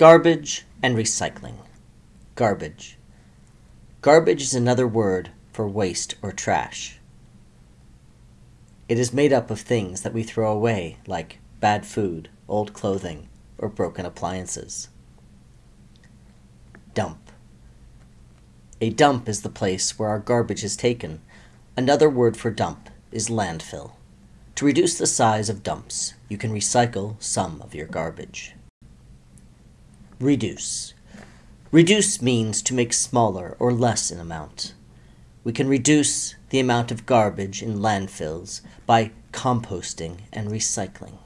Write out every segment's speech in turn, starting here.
Garbage and recycling. Garbage. Garbage is another word for waste or trash. It is made up of things that we throw away, like bad food, old clothing, or broken appliances. Dump. A dump is the place where our garbage is taken. Another word for dump is landfill. To reduce the size of dumps, you can recycle some of your garbage. Reduce. Reduce means to make smaller or less in amount. We can reduce the amount of garbage in landfills by composting and recycling.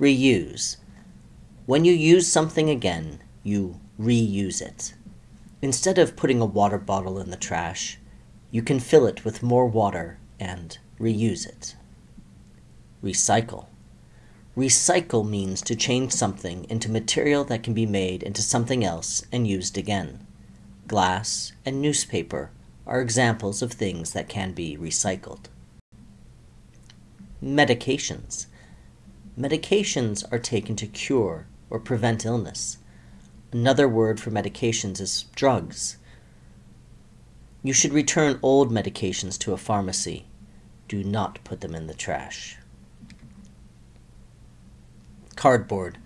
Reuse. When you use something again, you reuse it. Instead of putting a water bottle in the trash, you can fill it with more water and reuse it. Recycle. Recycle means to change something into material that can be made into something else and used again. Glass and newspaper are examples of things that can be recycled. Medications. Medications are taken to cure or prevent illness. Another word for medications is drugs. You should return old medications to a pharmacy. Do not put them in the trash. Cardboard.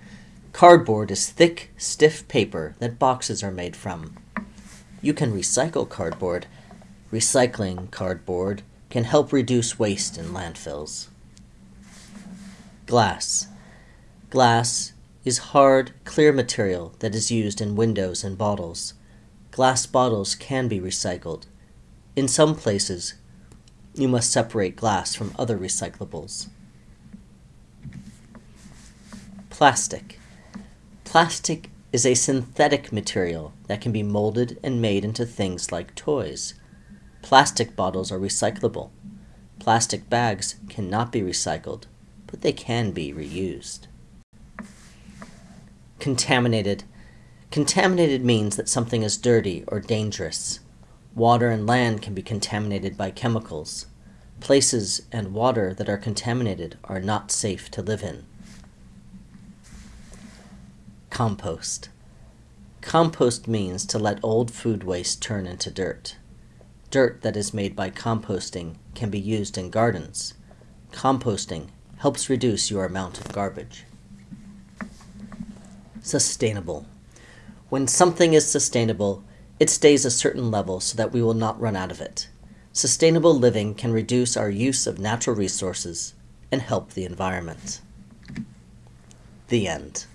Cardboard is thick, stiff paper that boxes are made from. You can recycle cardboard. Recycling cardboard can help reduce waste in landfills. Glass. Glass is hard, clear material that is used in windows and bottles. Glass bottles can be recycled. In some places, you must separate glass from other recyclables. Plastic. Plastic is a synthetic material that can be molded and made into things like toys. Plastic bottles are recyclable. Plastic bags cannot be recycled, but they can be reused. Contaminated. Contaminated means that something is dirty or dangerous. Water and land can be contaminated by chemicals. Places and water that are contaminated are not safe to live in. Compost. Compost means to let old food waste turn into dirt. Dirt that is made by composting can be used in gardens. Composting helps reduce your amount of garbage. Sustainable. When something is sustainable, it stays a certain level so that we will not run out of it. Sustainable living can reduce our use of natural resources and help the environment. The end.